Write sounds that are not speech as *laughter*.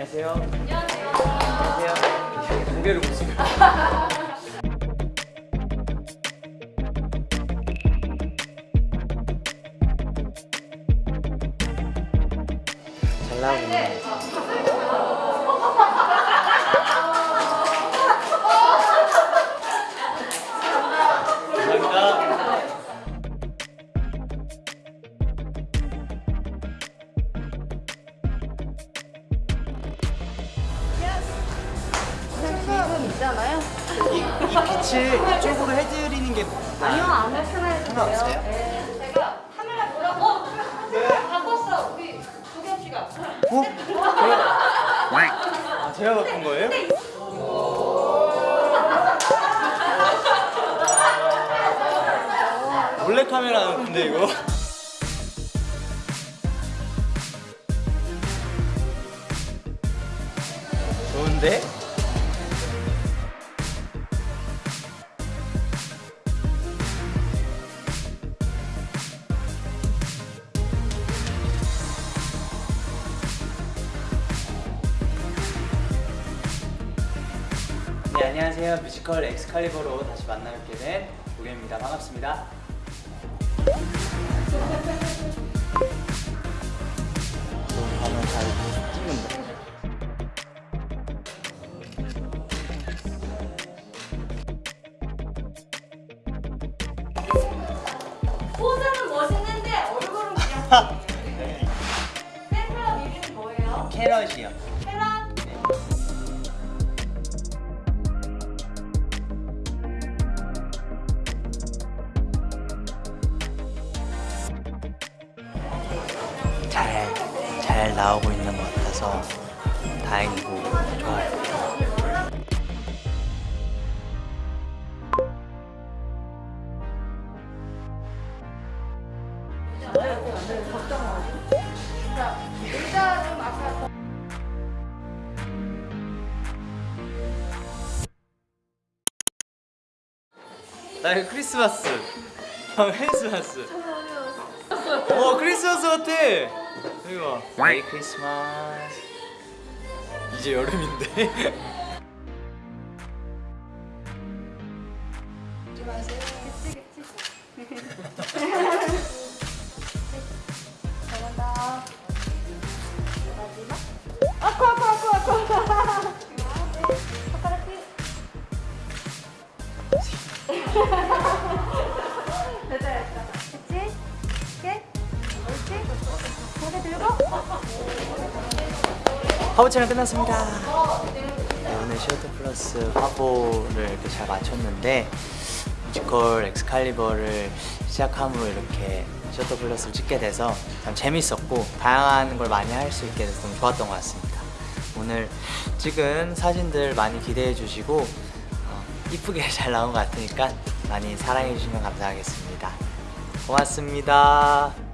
안녕하세요. 안녕하세요. 안녕하세요. 고개를 못 숙여. 잘 나오네. 지금 있잖아요. 이, 이 빛을 이쪽으로 해드리는 게 아니요, 안 상관없어요? 돼요. 네, 제가 카메라 보라고. 어, 바꿨어. 우리 도겸 씨가. 어? 아, 제가 바꾼 거예요? 몰래 카메라 근데 이거 좋은데? 안녕하세요 뮤지컬 엑스칼리버로 다시 만나뵙게 된 도겸입니다 반갑습니다 너무 반응 잘 찍는다 포즈는 멋있는데 얼굴은 그냥. *laughs* 팬클럽 이름이 뭐예요? 캐럿이요 잘 나오고 있는 것 같아서 다행이고 좋아요. 자, 의자 좀 아까. 나 이거 크리스마스. *laughs* 형 크리스마스. 어 크리스마스 같아 이거 봐 메리 크리스마스 이제 여름인데 잘한다. 마지막. 아쿠 아쿠 아쿠 아쿠. 손가락 피. 됐다 됐다. 화보 촬영 끝났습니다. 네, 오늘 Theatre Plus 화보를 이렇게 잘 마쳤는데 뮤지컬 엑스칼리버를 시작함으로 이렇게 Theatre Plus를 찍게 돼서 참 재밌었고 다양한 걸 많이 할 수 있게 돼서 너무 좋았던 것 같습니다. 오늘 찍은 사진들 많이 기대해 주시고 어, 이쁘게 *laughs* 잘 나온 것 같으니까 많이 사랑해 주시면 감사하겠습니다. 고맙습니다